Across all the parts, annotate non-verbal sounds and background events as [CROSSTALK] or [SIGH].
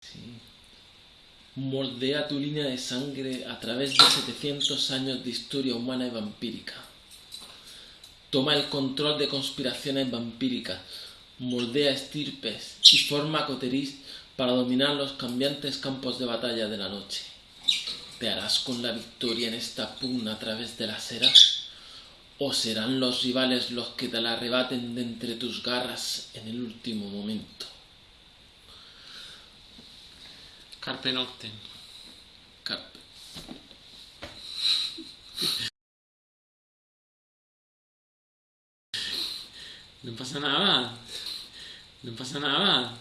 Sí. Moldea tu línea de sangre a través de 700 años de historia humana y vampírica. Toma el control de conspiraciones vampíricas, moldea estirpes y forma coteriz para dominar los cambiantes campos de batalla de la noche. ¿Te harás con la victoria en esta pugna a través de las eras? ¿O serán los rivales los que te la arrebaten de entre tus garras en el último momento? Carpe Noctem. Carpe. No pasa nada. No pasa nada.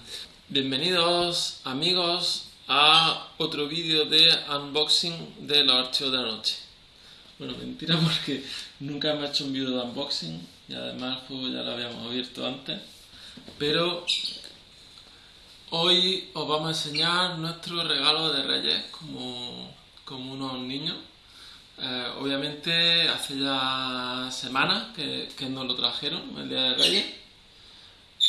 Bienvenidos amigos a otro vídeo de unboxing de los archivos de la noche. Bueno, mentira [LAUGHS] porque nunca hemos hecho un vídeo de unboxing y además el juego ya lo habíamos abierto antes. Pero hoy os vamos a enseñar nuestro regalo de Reyes como, como unos niños. Eh, obviamente hace ya semanas que, que nos lo trajeron, el día de Reyes.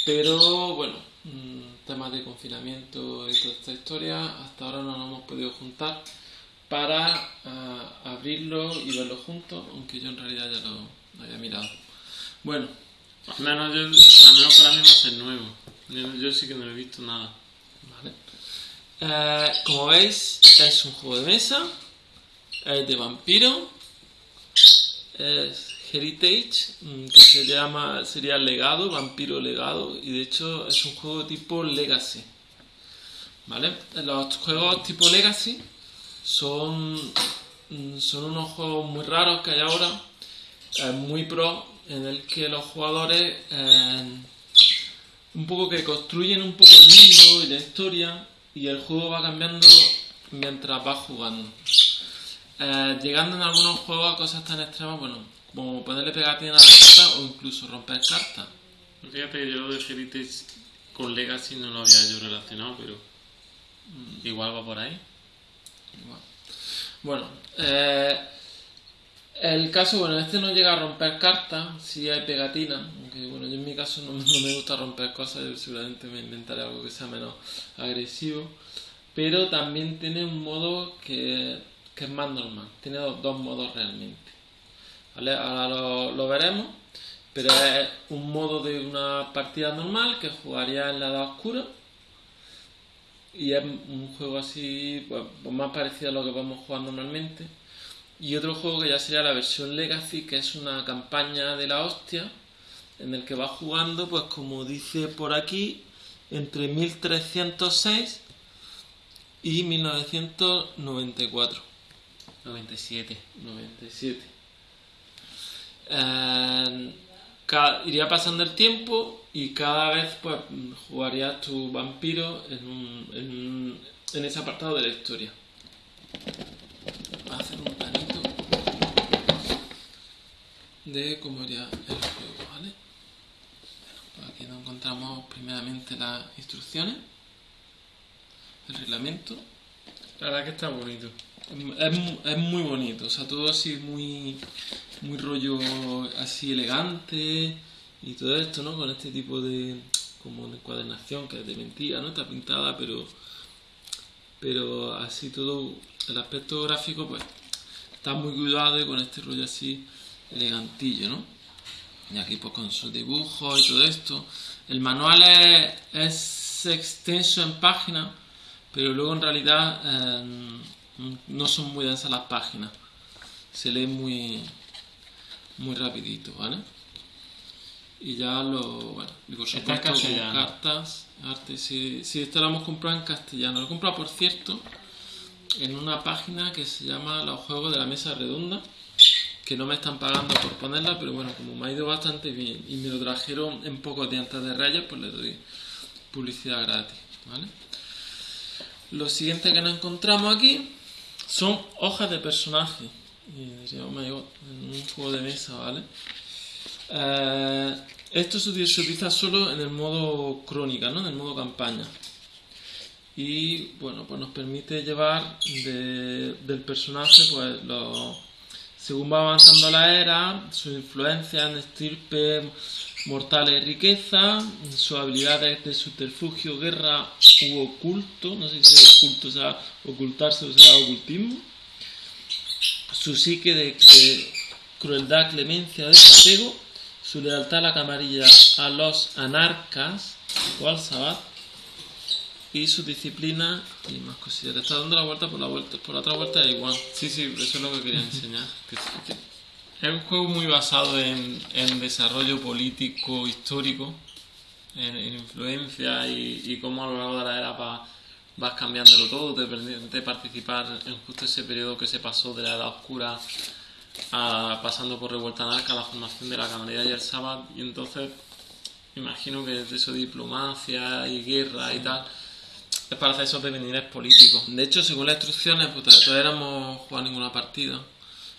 Pero bueno, mm, temas de confinamiento y toda esta historia, hasta ahora no nos hemos podido juntar para ah, abrirlo y verlo juntos, aunque yo en realidad ya lo, lo había mirado. Bueno, Al menos, yo, al menos para mí va a ser nuevo. Yo, sí que no he visto nada. vale. Eh, como veis, es un juego de mesa, es de vampiro, es Heritage, mm, que se llama, sería legado, vampiro legado, y de hecho es un juego tipo Legacy. ¿Vale? Los juegos tipo Legacy son, mm, son unos juegos muy raros que hay ahora, eh, muy pro, en el que los jugadores eh, un poco que construyen un poco el mundo y la historia y el juego va cambiando mientras vas jugando. Eh, llegando en algunos juegos a cosas tan extremas, bueno, como ponerle pegatina a la carta o incluso romper cartas. Fíjate que yo lo de Heritage con Legacy no lo había yo relacionado, pero mm, igual va por ahí. Igual. Bueno, eh, el caso, bueno, este no llega a romper cartas, sí hay pegatina, bueno, yo en mi caso [LAUGHS] no, me gusta romper cosas, yo seguramente me inventaré algo que sea menos agresivo, pero también tiene un modo que, que es más normal, tiene dos, dos modos realmente. Ahora lo, veremos, pero es un modo de una partida normal que jugaría en la edad oscura y es un juego así, pues, pues más parecido a lo que podemos jugar normalmente. Y otro juego que ya sería la versión Legacy, que es una campaña de la hostia, en el que vas jugando, pues como dice por aquí, entre 1306 y 1994. 97. 97. Eh, iría pasando el tiempo y cada vez pues jugarías tu vampiro en, un, en, un- en ese apartado de la historia. Voy a hacer un planito de cómo iría el juego, ¿vale? Bueno, pues aquí nos encontramos primeramente las instrucciones, el reglamento. La verdad que está bonito. Es, es muy bonito, o sea, todo así muy, muy rollo así elegante y todo esto, ¿no? Con este tipo de como de encuadernación que es de mentira, ¿no? Está pintada, pero pero así todo el aspecto gráfico pues está muy cuidado y con este rollo así elegantillo, ¿no? Y aquí pues con sus dibujos y todo esto. El manual es, es extenso en páginas, pero luego en realidad eh, no son muy densas las páginas. Se lee muy muy rapidito, ¿vale? Y ya lo, bueno, y por supuesto con cartas, arte, si, si esto lo hemos comprado en castellano. Lo he comprado, por cierto, en una página que se llama Los Juegos de la Mesa Redonda, que no me están pagando por ponerla, pero bueno, como me ha ido bastante bien y me lo trajeron en pocos días antes de Reyes, pues le doy publicidad gratis, ¿vale? Lo siguiente que nos encontramos aquí son hojas de personaje. Y diría, oh my en un juego de mesa, ¿vale? Eh, esto se, utiliza solo en el modo crónica, ¿no? En el modo campaña. Y bueno, pues nos permite llevar de- del personaje, pues los según va avanzando la era, su influencia en estirpe, mortales riqueza, sus habilidades de subterfugio, guerra u oculto, no sé si oculto, o sea, ocultarse o sea ocultismo, su psique de, crueldad, clemencia, desapego, su lealtad a la camarilla a los anarcas o al sabbat, y su disciplina y más cosillas. Está dando la vuelta por la vuelta, por la otra vuelta es igual. Sí, sí, eso es lo que quería enseñar. Que- que- Es un juego muy basado en, en desarrollo político, histórico, en, en influencia y, y cómo a lo largo de la era va- vas cambiándolo todo, te permite participar en justo ese periodo que se pasó de la Edad Oscura a, pasando por Revuelta Anarca, la formación de la Camarilla y el Sábado, y entonces imagino que de eso diplomacia y guerra y tal, es para hacer esos devenires políticos. De hecho, según las instrucciones, pues todavía no hemos jugado ninguna partida,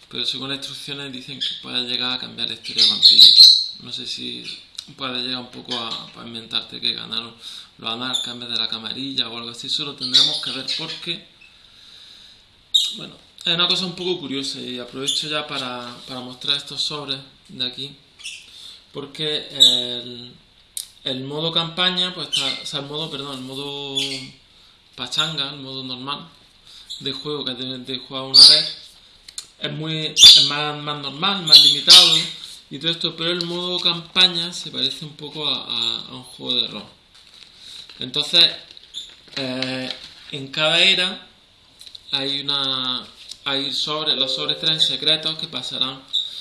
pero según las instrucciones dicen que puede llegar a cambiar la historia de Vampírica. No sé si puede llegar un poco a, inventarte que ganaron los anarcas en de la camarilla o algo así. Eso lo tendremos que ver porque, bueno, es una cosa un poco curiosa y aprovecho ya para, para mostrar estos sobres de aquí, porque el, el modo campaña, pues está, o sea, el modo, perdón, el modo pachanga, el modo normal de juego que tienes de jugar una vez, es muy es más, más normal, más limitado y todo esto, pero el modo campaña se parece un poco a, un juego de rol. Entonces, eh, en cada era hay una hay sobres, los sobres traen secretos que pasarán.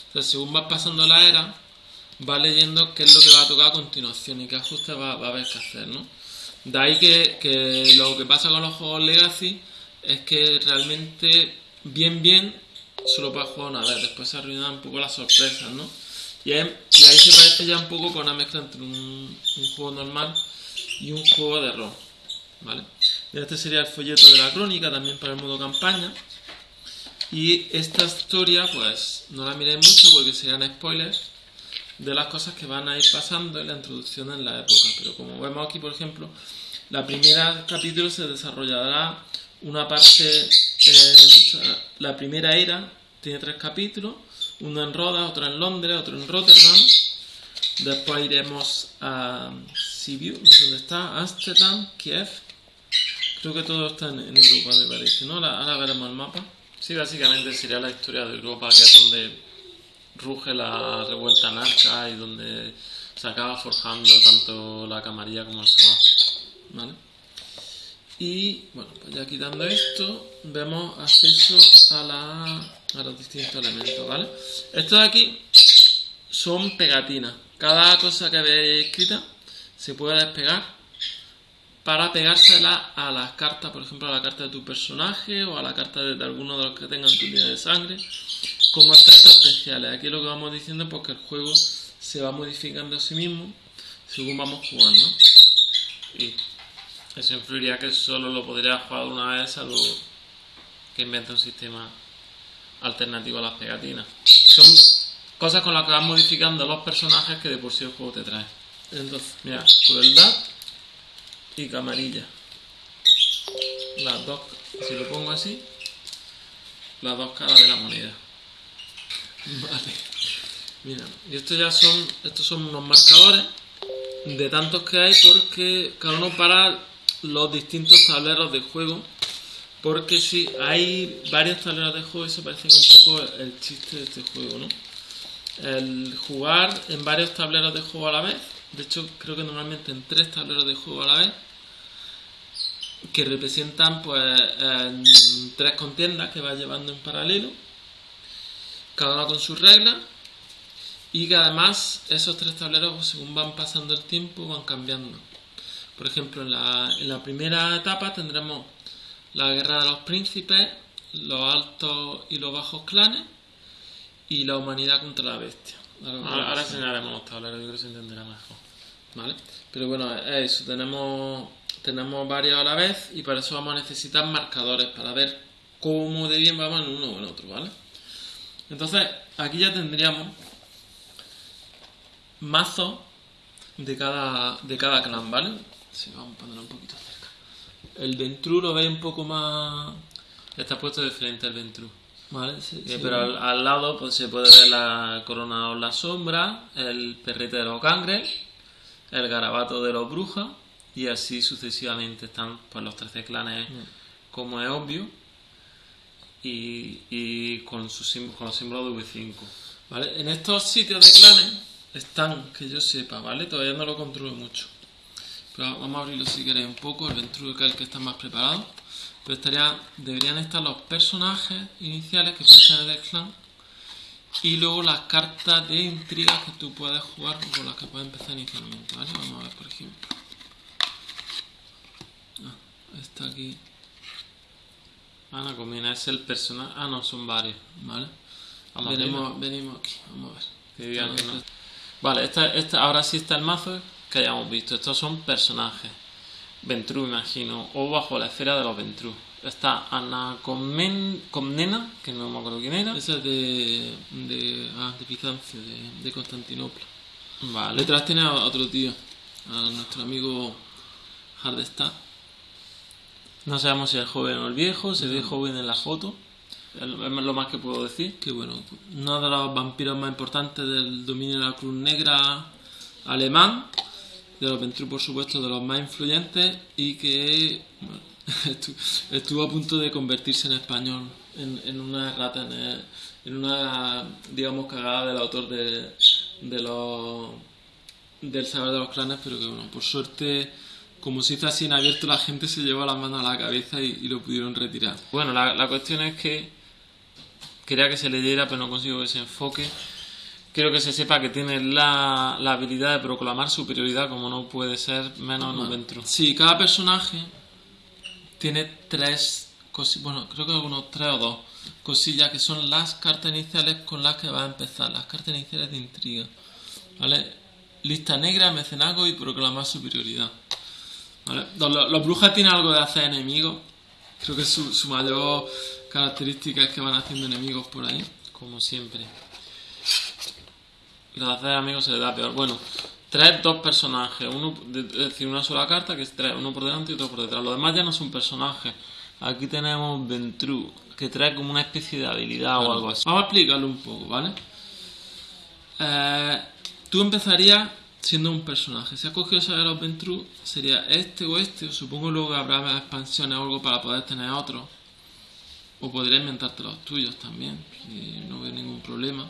Entonces, según vas pasando la era, va leyendo qué es lo que va a tocar a continuación y qué ajustes va, va a haber que hacer, ¿no? De ahí que, que lo que pasa con los juegos Legacy es que realmente, bien, bien, solo puedes jugar una vez, después se arruinan un poco las sorpresas, ¿no? Y ahí, se parece ya un poco con una mezcla entre un, juego normal y un juego de rol, ¿vale? Este sería el folleto de la crónica, también para el modo campaña. Y esta historia, pues, no la miréis mucho porque serían spoilers de las cosas que van a ir pasando en la introducción en la época. Pero como vemos aquí, por ejemplo, la primera capítulo se desarrollará una parte, eh, la primera era tiene tres capítulos, uno en Rodas, otro en Londres, otro en Rotterdam. Después iremos a Sibiu, no sé dónde está, Amsterdam, Kiev. Creo que todo está en, Europa, me parece, ¿no? Ahora veremos el mapa. Sí, básicamente sería la historia de Europa, que es donde ruge la revuelta anarca y donde se acaba forjando tanto la camarilla como el sabá. ¿vale? Y bueno, pues ya quitando esto, vemos acceso a, la, a los distintos elementos, ¿vale? Estos de aquí son pegatinas. Cada cosa que veáis escrita se puede despegar para pegársela a las cartas, por ejemplo, a la carta de tu personaje o a la carta de alguno de los que tengan tu línea de sangre, como efectos especiales. Aquí lo que vamos diciendo es pues, que el juego se va modificando a sí mismo según vamos jugando. Y eso influiría que solo lo podría jugar una vez, salvo que invente un sistema alternativo a las pegatinas. Son cosas con las que vas modificando los personajes que de por sí el juego te trae. Entonces, Mira, crueldad y camarilla. Las dos, si lo pongo así, las dos caras de la moneda. Vale. Mira, y estos ya son, estos son unos marcadores de tantos que hay porque cada uno para los distintos tableros de juego. Porque si hay varios tableros de juego, eso parece que es un poco el chiste de este juego, ¿no? El jugar en varios tableros de juego a la vez. De hecho, creo que normalmente en tres tableros de juego a la vez. Que representan pues tres contiendas que va llevando en paralelo cada una con sus reglas y que además esos tres tableros pues, según van pasando el tiempo van cambiando. Por ejemplo, en la, en la primera etapa tendremos la guerra de los príncipes, los altos y los bajos clanes y la humanidad contra la bestia. Ahora- Ahora, ahora enseñaremos los tableros, yo creo que se entenderá mejor. ¿Vale? Pero bueno, es eso, tenemos, tenemos varios a la vez y para eso vamos a necesitar marcadores para ver cómo de bien vamos en uno o en otro, ¿vale? Entonces, aquí ya tendríamos mazos de cada, de cada clan, ¿vale? Sí, vamos a ponerlo un poquito cerca. El Ventru lo veis un poco más... Está puesto de frente al Ventru. Vale, sí, sí. pero al, al lado pues se puede ver la corona o la sombra, el perrete de los cangres, el garabato de los brujas y así sucesivamente están pues los 13 clanes como es obvio y, con, sim- con los símbolos de V5. Vale, en estos sitios de clanes están, que yo sepa, ¿vale? Todavía no lo controlo mucho. Pero vamos a abrirlo si queréis un poco, el Ventru que es el que está más preparado. Pero estaría, deberían estar los personajes iniciales que ser del clan. Y luego las cartas de intrigas que tú puedes jugar con las que puedes empezar inicialmente, ¿vale? Vamos a ver, por ejemplo. Ah, está aquí, Ana Comina es el personaje. Ah, no, son varios. ¿vale? Vamos venimos, venimos aquí, vamos a ver. Que digan que no. Vale, esta, esta, ahora sí está el mazo que hayamos visto. Estos son personajes. Ventru, imagino. O bajo la esfera de los Ventru. Está Ana Comnena, que no me acuerdo quién era. Esa es de, de, ah, de Bizancio, de, de Constantinopla. Vale. Detrás tiene a otro tío, a nuestro amigo Hardestadt. No sabemos si es joven o el viejo. Se ve joven en la foto. Es lo más que puedo decir. Que bueno, uno de los vampiros más importantes del dominio de la Cruz Negra alemán, de los Ventru por supuesto, de los más influyentes y que bueno, [LAUGHS] estuvo a punto de convertirse en español en, en una rata, en, el- en una, digamos, cagada del autor de, de los del saber de los clanes, pero que bueno, por suerte, como se hizo así en abierto, la gente se llevó la mano a la cabeza y, y lo pudieron retirar. Bueno, la, la cuestión es que quería que se leyera, pero no consigo que se enfoque. Quiero que se sepa que tiene la, la habilidad de proclamar superioridad, como no puede ser menos en un Ventru. Sí, cada personaje tiene tres cosillas, bueno, creo que algunos tres o dos cosillas que son las cartas iniciales con las que va a empezar, las cartas iniciales de intriga, ¿vale? Lista negra, mecenazgo y proclamar superioridad, ¿vale? Los, brujas tienen algo de hacer enemigos, creo que su, su mayor característica es que van haciendo enemigos por ahí. Como siempre. Los hacer amigos se le da peor. Bueno, tres, dos personajes. Uno, es decir, una sola carta que tres, uno por delante y otro por detrás. Los demás ya no son personajes. Aquí tenemos Ventru, que trae como una especie de habilidad o algo así. Vamos a explicarlo un poco, ¿vale? Eh, tú empezarías siendo un personaje. Si has cogido saber los Ventru, sería este o este. o Supongo luego habrá más expansiones o algo para poder tener otros. O podrías inventarte los tuyos también, no veo ningún problema.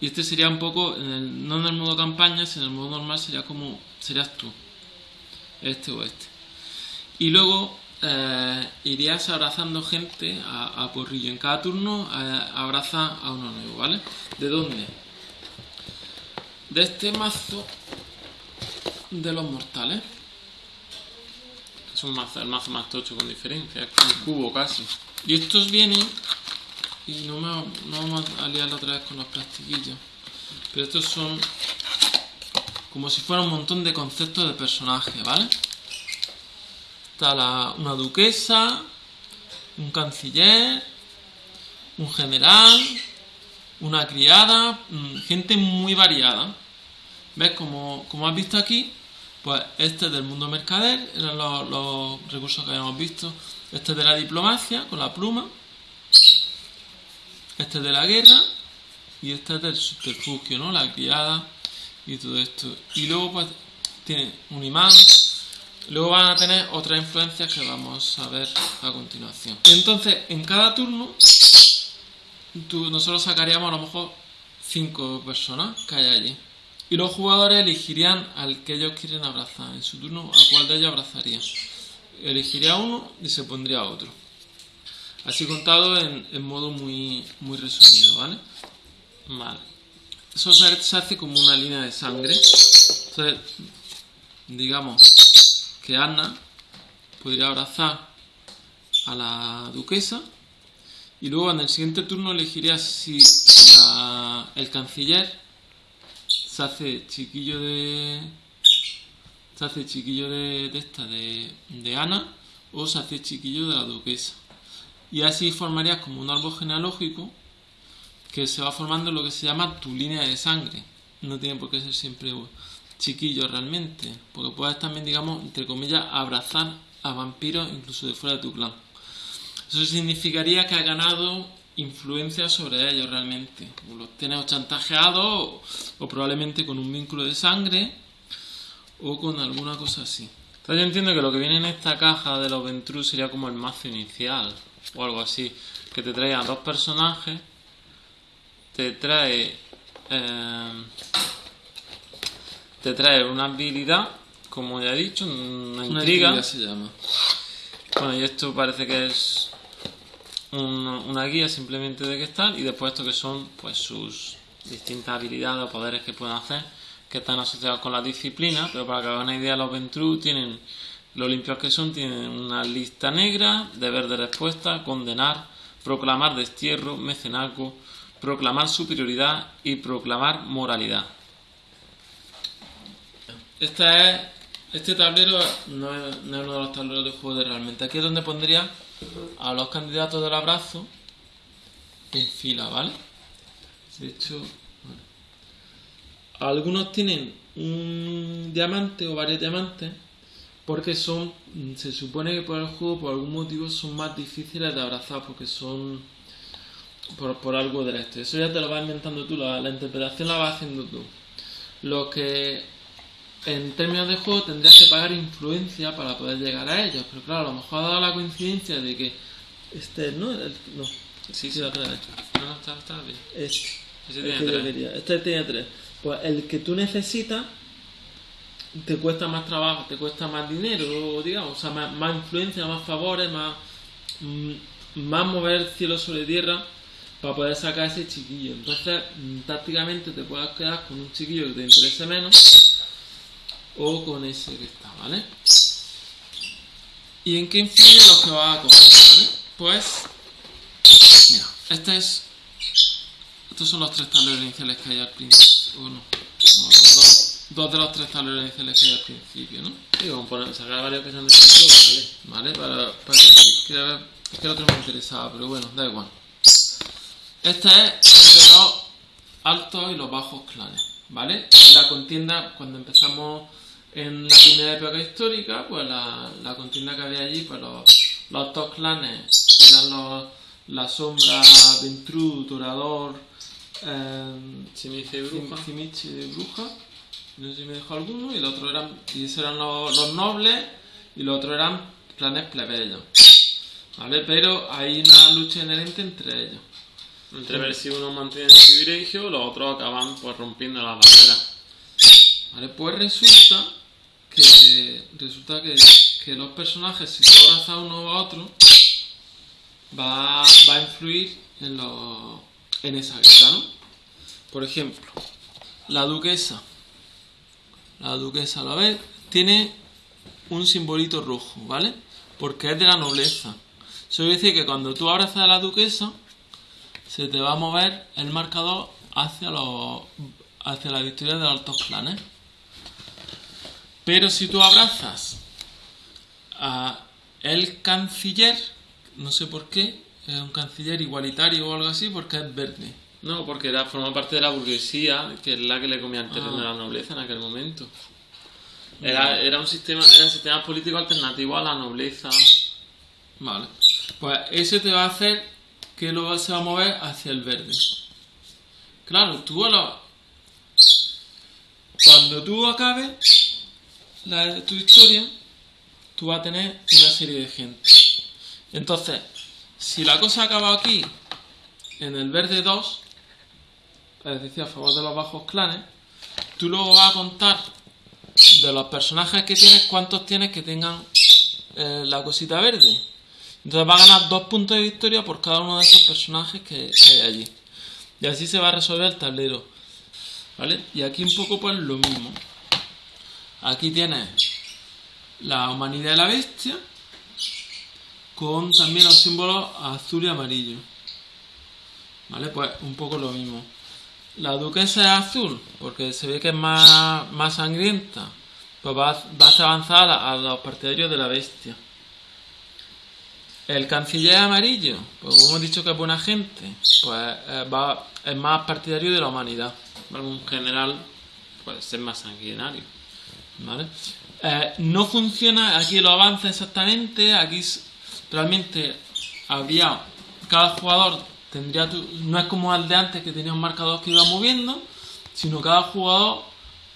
Y este sería un poco, en el- no en el modo campaña, sino en el modo normal sería como, serías tú. Este o este. Y luego eh, irías abrazando gente a, a porrillo. En cada turno eh, abraza a uno nuevo, ¿vale? ¿De dónde? De este mazo de los mortales. Es un mazo, el mazo más tocho con diferencia. Un cubo casi. Y estos vienen, y no, me, no vamos a liar otra vez con los plastiquillos, pero estos son como si fuera un montón de conceptos de personajes, ¿vale? Está la- una duquesa, un canciller, un general, una criada, mm, gente muy variada. ¿Ves? Como, como has visto aquí, pues este es del mundo mercader, eran los, recursos que habíamos visto. Este es de la diplomacia, con la pluma. Este es de la guerra. Y este es del subterfugio, ¿no? La criada y todo esto. Y luego, pues, tiene un imán. Luego van a tener otras influencias que vamos a ver a continuación. Entonces, en cada turno, nosotros sacaríamos a lo mejor cinco personas que hay allí. Y los jugadores elegirían al que ellos quieren abrazar. En su turno, a cuál de ellos abrazarían. Elegiría uno y se pondría otro. Así contado en, en modo muy, muy resumido, ¿vale? Vale. Eso se, hace como una línea de sangre. Entonces, digamos que Anna podría abrazar a la duquesa y luego en el siguiente turno elegiría si el canciller se hace chiquillo de se hace chiquillo de, esta de, de Ana o se hace chiquillo de la duquesa y así formarías como un árbol genealógico que se va formando lo que se llama tu línea de sangre. No tiene por qué ser siempre chiquillo realmente, porque puedes también, digamos, entre comillas, abrazar a vampiros incluso de fuera de tu clan. Eso significaría que has ganado influencia sobre ellos realmente. O los tienes chantajeados o, o probablemente con un vínculo de sangre o con alguna cosa así. Entonces yo entiendo que lo que viene en esta caja de los Ventrue sería como el mazo inicial o algo así, que te trae a dos personajes, te trae eh, te trae una habilidad, como ya he dicho, una Una intriga. intriga se llama. Bueno, y esto parece que es un- una guía simplemente de qué están y después esto que son pues sus distintas habilidades o poderes que pueden hacer que están asociados con la disciplina, pero para que hagan una idea los Ventru tienen lo limpios que son, tienen una lista negra, deber de respuesta, condenar, proclamar destierro, mecenazgo, proclamar superioridad y proclamar moralidad. Esta es, este tablero no es, no es uno de los tableros de juego de realmente. Aquí es donde pondría a los candidatos del abrazo en fila, ¿vale? De hecho, bueno. algunos tienen un diamante o varios diamantes porque son, se supone que por el juego, por algún motivo, son más difíciles de abrazar porque son por, por algo de esto. Eso ya te lo vas inventando tú, la, la interpretación la vas haciendo tú. Lo que en términos de juego tendrías que pagar influencia para poder llegar a ellos. Pero claro, a lo mejor ha dado la coincidencia de que este no, el- no, Sí, sí, vez. No, no, está, está bien. Este, Ese tiene tres. Este tiene tres. Pues el que tú necesitas te cuesta más trabajo, te cuesta más dinero, digamos, o sea, más, más influencia, más favores, más, mm, más mover cielo sobre tierra para poder sacar ese chiquillo. Entonces, mm, tácticamente te puedes quedar con un chiquillo que te interese menos o con ese que está, ¿vale? ¿Y en qué influye lo que vas a coger, ¿vale? Pues, mira, este es estos son los tres tableros iniciales que hay al principio. Uno, no, dos, dos de los tres tableros iniciales que hay al principio, ¿no? Sí, como poner, sacar varios que sean de vale. ¿Vale? Para, para que. Es que el otro me interesaba, pero bueno, da igual. Este es de los altos y los bajos clanes, ¿vale? La contienda, cuando empezamos en la primera época histórica, pues la, la contienda que había allí, pues los, los dos clanes eran los, la sombra, Ventru, Torador, eh, Si me dice bruja. Cimiche de bruja, no sé si me dejó alguno, y el otro eran, y esos eran los, los nobles, y los otros eran clanes plebeyos. ¿Vale? Pero hay una lucha inherente entre ellos. Entre ver si uno mantiene el privilegio, los otros acaban pues rompiendo la barrera. ¿Vale? Pues resulta que resulta que, que los personajes, si tú abrazas uno a otro, va, va a influir en, los, en esa guerra, ¿no? Por ejemplo, la duquesa. La duquesa, ¿lo ves? Tiene un simbolito rojo, ¿vale? Porque es de la nobleza. Eso quiere decir que cuando tú abrazas a la duquesa, se te va a mover el marcador hacia los hacia la victoria de los altos clanes. Pero si tú abrazas a el canciller, no sé por qué, es un canciller igualitario o algo así, porque es verde. No, porque era, forma parte de la burguesía, que es la que le comía el terreno Ah. a la nobleza en aquel momento. Era, era un sistema, era un sistema político alternativo a la nobleza. Vale. Pues ese te va a hacer que lo se va a mover hacia el verde. Claro, tú a lo- Cuando tú acabes la, tu historia, tú vas a tener una serie de gente. Entonces, si la cosa acaba aquí, en el verde 2, es decir, a favor de los bajos clanes, tú luego vas a contar de los personajes que tienes, cuántos tienes que tengan eh, la cosita verde. Entonces va a ganar dos puntos de victoria por cada uno de esos personajes que, que hay allí. Y así se va a resolver el tablero. ¿Vale? Y aquí un poco pues lo mismo. Aquí tienes la humanidad de la bestia con también los símbolos azul y amarillo. ¿Vale? Pues un poco lo mismo. La duquesa es azul porque se ve que es más, más sangrienta. Pues va, va a avanzar a, a los partidarios de la bestia. El canciller amarillo, pues como hemos dicho que es buena gente, pues eh, va, es más partidario de la humanidad. Un general puede ser más sanguinario. Eh, no funciona aquí los avances exactamente, aquí realmente había, cada jugador tendría tu- no es como el de antes que tenía un marcador que iba moviendo, sino cada jugador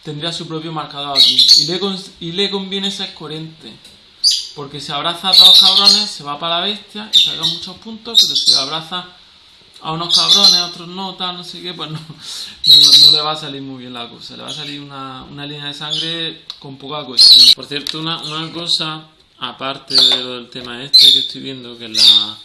tendría su propio marcador aquí. Y le, y le conviene ser coherente. Porque si abraza a todos los cabrones, se va para la bestia y saca muchos puntos, pero si abraza a unos cabrones, a otros no, tal, no sé qué, pues no, [LAUGHS] no, no le va a salir muy bien la cosa. Le va a salir una, una línea de sangre con poca cohesión. Por cierto, una, una cosa, aparte de lo del tema este que estoy viendo, que es la...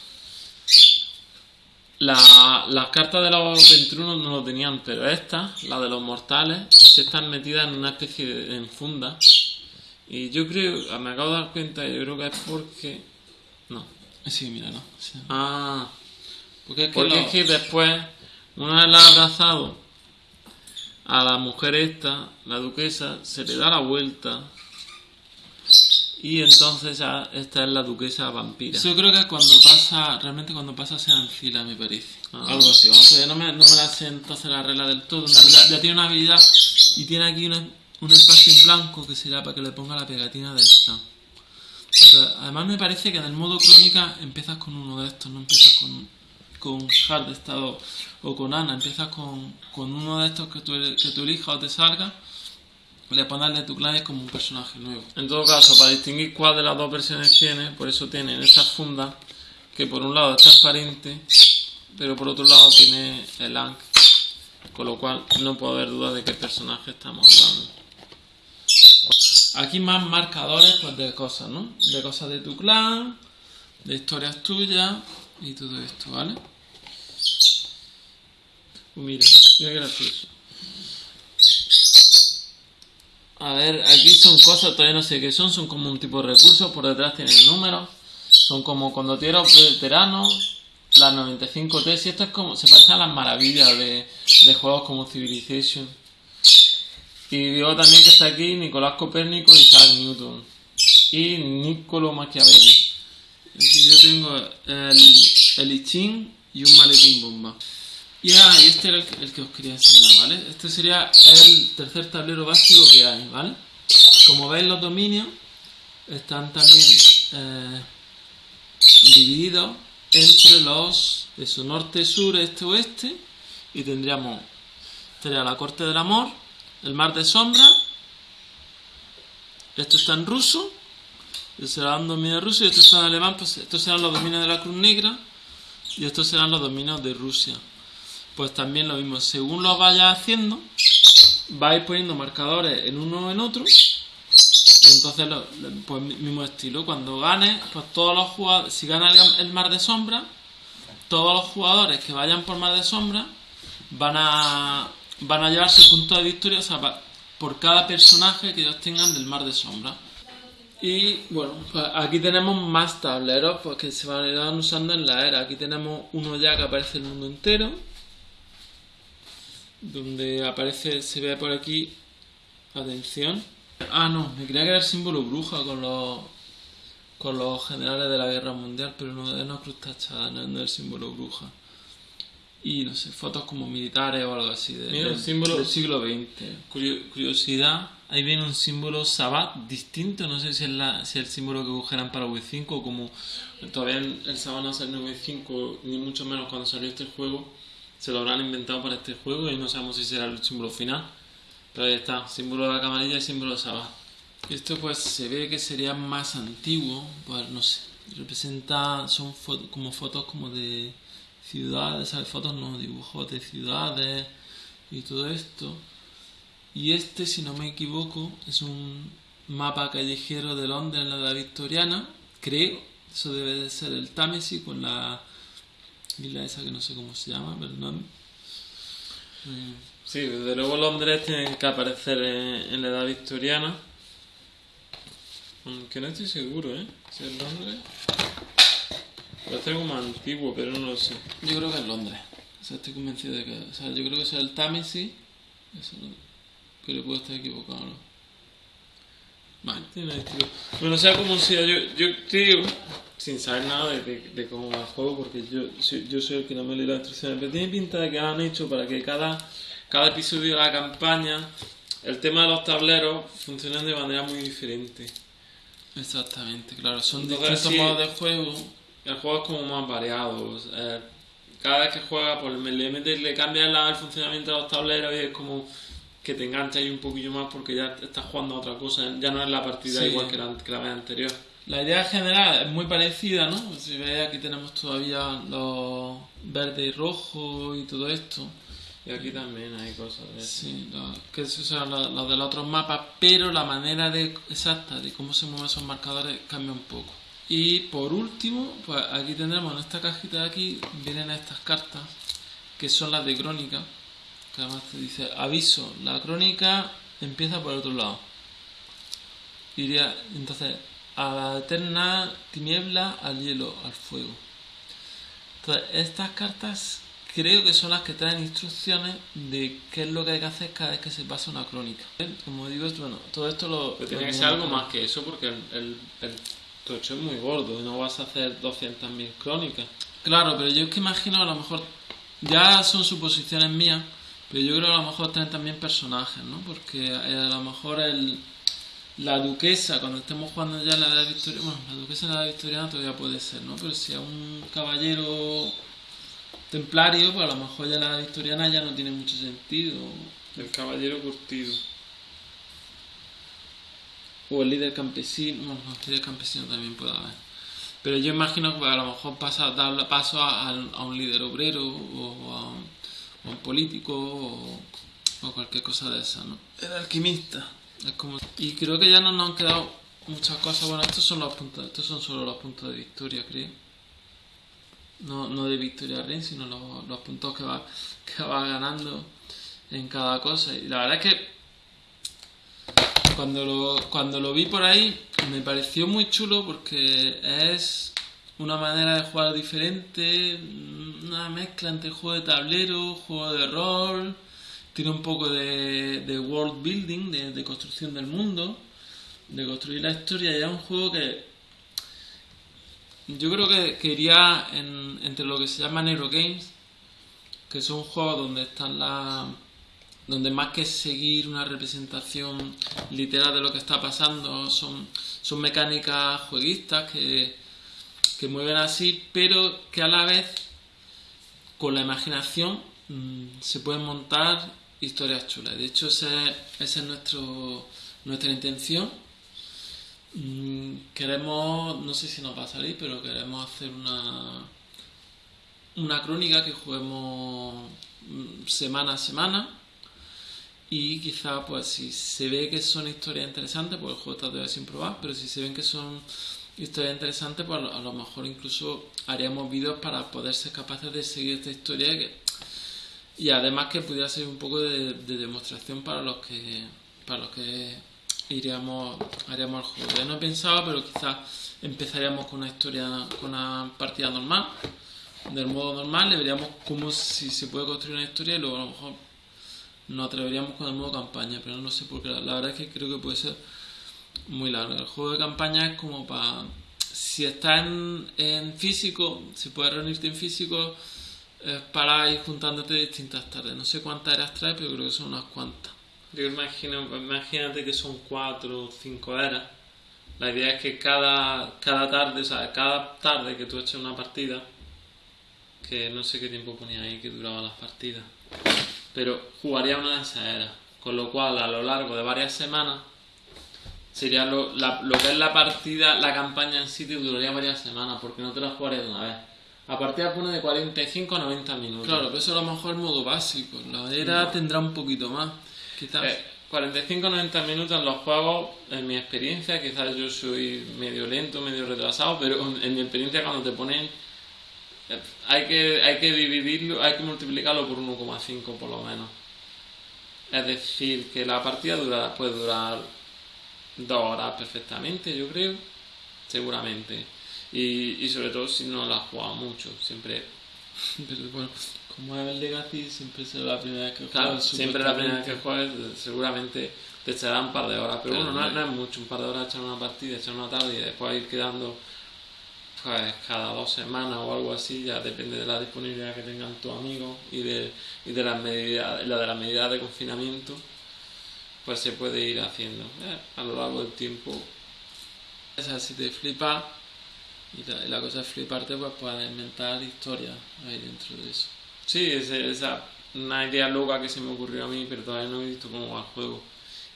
la- las cartas de los 21 no lo tenían, pero estas, las de los mortales, sí están metidas en una especie de en funda. Y yo creo, me acabo de dar cuenta, yo creo que es porque... No. Sí, mira, no. sí. Ah, Porque es que, porque lo- es que después, una vez la ha abrazado a la mujer esta, la duquesa, se le da la vuelta. Y entonces ya esta es la duquesa vampira. Yo creo que cuando pasa, realmente cuando pasa se fila, me parece. Ah. Algo así, vamos a ver, no me, no me la sé entonces la regla del todo. Realidad, ya tiene una habilidad y tiene aquí una- un espacio en blanco que será para que le ponga la pegatina clan. Pero además me parece que en el modo crónica empiezas con uno de estos, no empiezas con, con Hard Estado o con Ana, empiezas con, con uno de estos que tú, que tú elijas o te salga, le pones de tu clan y es como un personaje nuevo. En todo caso, para distinguir cuál de las dos versiones tiene, por eso tienen estas fundas, que por un lado es transparente, pero por otro lado tiene el ANC, con lo cual no puedo haber duda de qué personaje estamos hablando. Aquí más marcadores pues de cosas, ¿no? De cosas de tu clan, de historias tuyas y todo esto, ¿vale? Mira, mira qué gracioso. A ver, aquí son cosas, todavía no sé qué son, son como un tipo de recursos, por detrás tienen números, son como condotieros veteranos, las 95T, y esto es como, se parece a las maravillas de, de juegos como Civilization. Y digo también que está aquí Nicolás Copérnico y Isaac Newton. Y Niccolo Machiavelli. Yo tengo el, el y un maletín bomba. Y, ah, este era el que os quería enseñar, ¿vale? Este sería el tercer tablero básico que hay, ¿vale? Como veis los dominios están también eh, divididos entre los de su norte, sur, este, oeste y tendríamos estaría la corte del amor, el mar de sombra, esto está en ruso, este será un dominio ruso y esto está en alemán, pues estos serán los dominios de la Cruz Negra y estos serán los dominios de Rusia. Pues también lo mismo, según lo vayas haciendo, vais poniendo marcadores en uno o en otro. Entonces, pues mi- mismo estilo. Cuando ganes, pues todos los jugadores, si gana el, mar de sombra, todos los jugadores que vayan por mar de sombra van a van a llevarse puntos de victoria o sea, por cada personaje que ellos tengan del mar de sombra. Y bueno, pues aquí tenemos más tableros pues, que se van a ir usando en la era. Aquí tenemos uno ya que aparece el mundo entero. Donde aparece, se ve por aquí, atención. Ah, no, me creía que era el símbolo bruja con los con los generales de la guerra mundial, pero no es una cruz tachada, no, no es el símbolo bruja. Y no sé, fotos como militares o algo así de, Mira, del- símbolo- del siglo XX. Curio- curiosidad, ahí viene un símbolo Sabbat distinto, no sé si es, la, si es el símbolo que cogerán para V5 o como todavía el, Sabbat no salió en V5, ni mucho menos cuando salió este juego, se lo habrán inventado para este juego y no sabemos si será el símbolo final. Pero ahí está, símbolo de la camarilla y símbolo de Sabbat. Esto pues se ve que sería más antiguo, pues no sé, representa, son fo- como fotos como de ciudades, ¿sabes? Fotos no, dibujos de ciudades y todo esto. Y este, si no me equivoco, es un mapa callejero de Londres en la edad victoriana, creo, eso debe de ser el Támesis con la isla esa que no sé cómo se llama. Eh, Sí, desde luego Londres tiene que aparecer en, en la edad victoriana. Aunque no estoy seguro, ¿eh? Si es Londres. Parece algo más antiguo, pero no lo sé. Yo creo que es Londres. O sea, estoy convencido de que. O sea, yo creo que es el Támesis. Eso no- Pero puedo estar equivocado, ¿no? Vale. Tiene estilo. Bueno, sea como sea, yo, yo creo, sin saber nada de, de- de cómo va el juego, porque yo, soy- yo soy el que no me lee las instrucciones, pero tiene pinta de que han hecho para que cada, cada episodio de la campaña, el tema de los tableros, funcionen de manera muy diferente. Exactamente, claro. Son Entonces, distintos sí. modos de juego. El juego es como más variado. cada vez que juega, pues le, metes, le cambias la- el funcionamiento de los tableros y es como que te engancha ahí un poquillo más porque ya estás jugando a otra cosa, ya no es la partida Sí. igual que la, que la vez anterior. La idea general es muy parecida, ¿no? Si veis aquí tenemos todavía los verde y rojo y todo esto. Y aquí también hay cosas de eso. Sí, lo- que esos son los, los de los otros mapas, pero la manera de, exacta de cómo se mueven esos marcadores cambia un poco. Y por último, pues aquí tendremos en esta cajita de aquí, vienen estas cartas, que son las de crónica, que además te dice, aviso, la crónica empieza por el otro lado. Iría, entonces, a la eterna tiniebla, al hielo, al fuego. Entonces, estas cartas creo que son las que traen instrucciones de qué es lo que hay que hacer cada vez que se pasa una crónica. Como digo, bueno, todo esto lo... Pero tiene que ser algo más que eso porque el, el, el tocho es muy gordo y no vas a hacer 200.000 crónicas. Claro, pero yo es que imagino a lo mejor, ya son suposiciones mías, pero yo creo que a lo mejor tienen también personajes, ¿no? Porque eh, a lo mejor el, la duquesa, cuando estemos jugando ya en la edad victoriana, bueno, la duquesa en la edad victoriana todavía puede ser, ¿no? Pero si es un caballero templario, pues a lo mejor ya en la edad victoriana ya no tiene mucho sentido. El caballero curtido. O el líder campesino, bueno, no, el líder campesino también puede haber. Pero yo imagino que a lo mejor pasa, dar paso a, a- a un líder obrero o a un, a político o, o cualquier cosa de esa, ¿no? El alquimista. Es como, y creo que ya no nos han quedado muchas cosas. Bueno, estos son los puntos, estos son solo los puntos de victoria, creo. No, no de victoria rein, sino los, los puntos que va, que va ganando en cada cosa. Y la verdad es que cuando lo, cuando lo vi por ahí me pareció muy chulo porque es una manera de jugar diferente, una mezcla entre juego de tablero, juego de rol, tiene un poco de, de world building, de, construcción del mundo, de construir la historia. Y es un juego que yo creo que, que iría en- entre lo que se llama Neurogames, que son juegos donde están las donde más que seguir una representación literal de lo que está pasando, son, son mecánicas jueguistas que, que mueven así, pero que a la vez con la imaginación mm, se pueden montar historias chulas. De hecho, esa es nuestro, nuestra intención. Mm, Queremos, no sé si nos va a salir, pero queremos hacer una, una crónica que juguemos mm, semana a semana y quizá pues si se ve que son historias interesantes pues el juego está todavía sin probar pero si se ven que son historias interesantes pues a lo, mejor incluso haríamos vídeos para poder ser capaces de seguir esta historia y, además que pudiera ser un poco de, de demostración para los que para los que iríamos haríamos el juego. Ya no he pensado pero quizás empezaríamos con una historia con una partida normal del modo normal le veríamos cómo si se puede construir una historia y luego a lo mejor nos atreveríamos con el modo campaña, pero no sé por qué. La, verdad es que creo que puede ser muy largo. El juego de campaña es como para... Si estás en, físico, si puedes reunirte en físico, para ir juntándote distintas tardes. No sé cuántas eras traes, pero creo que son unas cuantas. Yo imagino, imagínate que son cuatro o cinco eras. La idea es que cada, cada tarde, o sea, cada tarde que tú eches una partida, que no sé qué tiempo ponía ahí que duraban las partidas, pero jugaría una de esas eras. Con lo cual, a lo largo de varias semanas, sería lo, la- lo que es la partida, la campaña en sí te duraría varias semanas, porque no te la jugarías de una vez. La partida pone de 45 a 90 minutos. Claro, pero eso a lo mejor es modo básico. La era tendrá un poquito más. Quizás. Eh, 45-90 minutos en los juegos, en mi experiencia, quizás yo soy medio lento, medio retrasado, pero en mi experiencia cuando te ponen, hay que, hay que dividirlo, hay que multiplicarlo por 1,5 por lo menos. Es decir, que la partida dura, puede durar dos horas perfectamente, yo creo, seguramente. Y, y sobre todo si no la jugado mucho, siempre [LAUGHS] Pero bueno, como es el Legacy, siempre será la primera vez que Claro, juegas, siempre la primera vez que juegues seguramente te echará un par de horas, pero, Pero bueno, no, no es- mucho, un par de horas echar una partida, echar una tarde y después ir quedando cada dos semanas o algo así, ya depende de la disponibilidad que tengan tus amigos y de, y de las medidas, la de las medidas de confinamiento, pues se puede ir haciendo eh, a lo largo del tiempo. O sea, si te flipa, Y la, cosa es fliparte, pues puedes inventar historias ahí dentro de eso. Sí, es, esa una idea loca que se me ocurrió a mí, pero todavía no he visto cómo va el juego.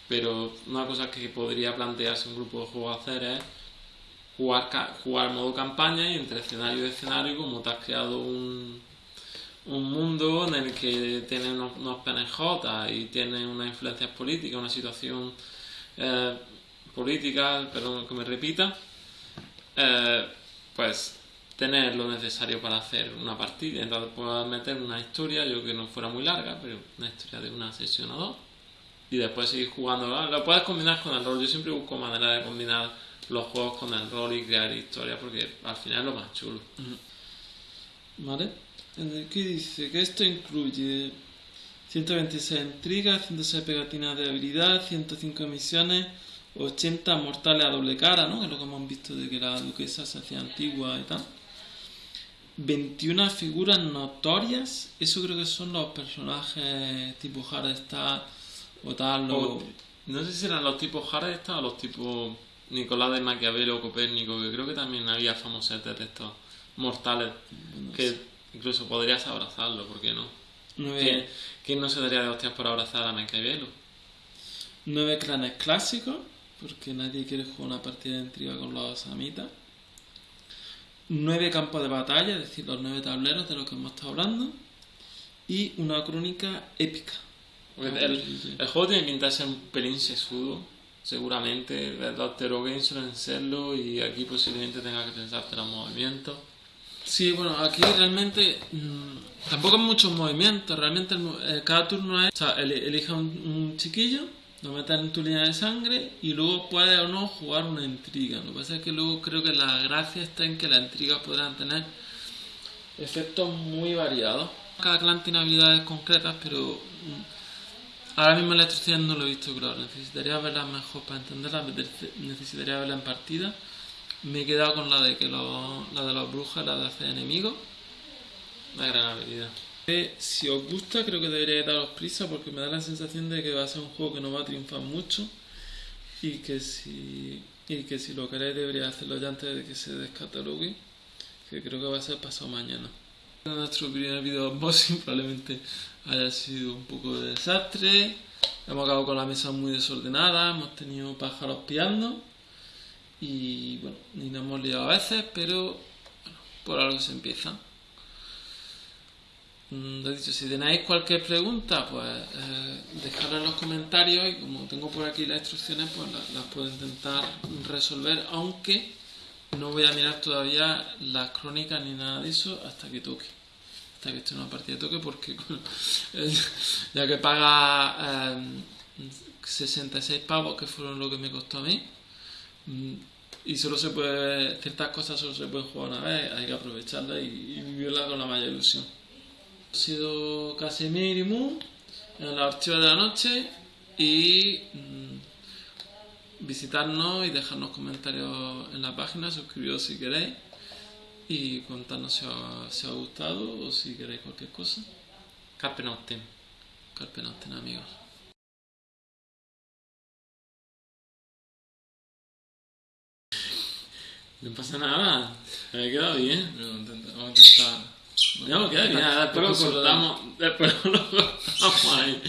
Pero una cosa que podría plantearse un grupo de juegos hacer es jugar, jugar modo campaña y entre escenario y escenario, como te has creado un, un mundo en el que tienes unos, unos PNJ y tienes unas influencias políticas, una situación eh, política, perdón que me repita, eh, pues tener lo necesario para hacer una partida. Entonces puedes meter una historia, yo que no fuera muy larga, pero una historia de una sesión o dos. Y después seguir jugando. Lo puedes combinar con el rol. Yo siempre busco manera de combinar los juegos con el rol y crear historias porque al final es lo más chulo. ¿Vale? ¿Qué dice? Que esto incluye 126 intrigas, 106 pegatinas de habilidad, 105 misiones, 80 mortales a doble cara, ¿no? Que es lo que hemos visto de que la duquesa se hacía antigua y tal. 21 figuras notorias, eso creo que son los personajes tipo Hardstyle o tal. O- no sé si eran los tipos Hardestad o los tipos Nicolás de Maquiavelo o Copérnico, que creo que también había famosetes de estos mortales que incluso podrías abrazarlo, ¿por qué no? ¿Quién, quién no se daría de hostias por abrazar a Maquiavelo? Nueve clanes clásicos, porque nadie quiere jugar una partida de intriga con los samitas. Nueve campos de batalla, es decir, los nueve tableros de los que hemos estado hablando. Y una crónica épica. El, juego tiene pinta de ser un pelín sesudo, seguramente. Los Zero Games suelen serlo y aquí posiblemente tenga que pensarte los movimientos. Sí, bueno, aquí realmente mm, tampoco hay muchos movimientos. Realmente el eh, cada turno es. O sea, ele- elige un, chiquillo, lo metes en tu línea de sangre y luego puedes o no jugar una intriga. Lo que pasa es que luego creo que la gracia está en que las intrigas podrán tener efectos muy variados. Cada clan tiene habilidades concretas, pero mm, ahora mismo la instrucción no lo he visto claro. Necesitaría verlas mejor para entenderlas, necesitaría verlas en partida. Me he quedado con la de que los, la de los brujas, la de hacer enemigos. Una gran habilidad. Eh, Si os gusta, creo que deberíais daros prisa porque me da la sensación de que va a ser un juego que no va a triunfar mucho y que si, y que si lo queréis deberíais hacerlo ya antes de que se descatalogue, que creo que va a ser pasado mañana. Nuestro primer video unboxing [LAUGHS] probablemente haya sido un poco de desastre. Hemos acabado con la mesa muy desordenada, hemos tenido pájaros piando y bueno, y nos hemos liado a veces, pero bueno, por algo se empieza. Mm, Lo dicho, si tenéis cualquier pregunta, pues eh, dejadla en los comentarios y como tengo por aquí las instrucciones, pues la- las, puedo intentar resolver, aunque no voy a mirar todavía las crónicas ni nada de eso hasta que toque. Hasta que esté una partida de toque, porque [LAUGHS] eh, ya que paga eh, 66 pavos, que fueron lo que me costó a mí, mm, y solo se puede, ciertas cosas solo se pueden jugar una vez, hay que aprovecharlas y, y vivirla con la mayor ilusión. Ha sido Casimir y Moon en la archiva de la noche y mm, visitarnos y dejarnos comentarios en la página, suscribiros si queréis y contarnos si os, si os ha gustado o si queréis cualquier cosa. Carpe Noctem. Carpe Noctem, amigos. No pasa nada. Me ha quedado bien. Intenta- Vamos a intentar... No, queda bien. Después lo cortamos. Después lo cortamos ahí.